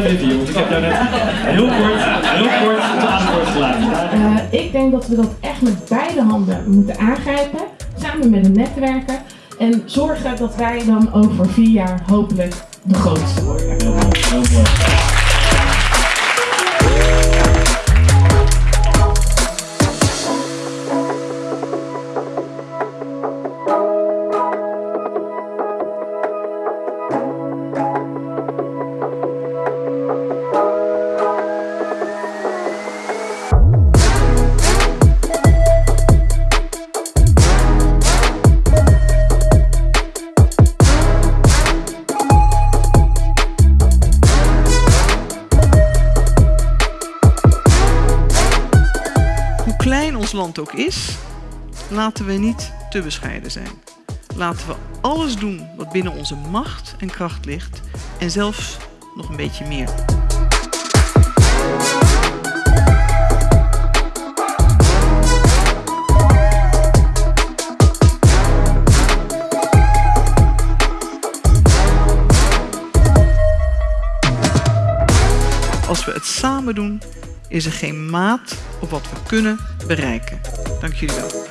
blijf even jongens. Ik heb jou net heel kort, heel kort aan het woord gelaten. Uh, ik denk dat we dat echt met beide handen moeten aangrijpen. Samen met de netwerken. En zorgen dat wij dan over vier jaar hopelijk de grootste worden. Heel. Heel. Klein ons land ook is, laten we niet te bescheiden zijn. Laten we alles doen wat binnen onze macht en kracht ligt en zelfs nog een beetje meer. Als we het samen doen, is er geen maat op wat we kunnen bereiken. Dank jullie wel.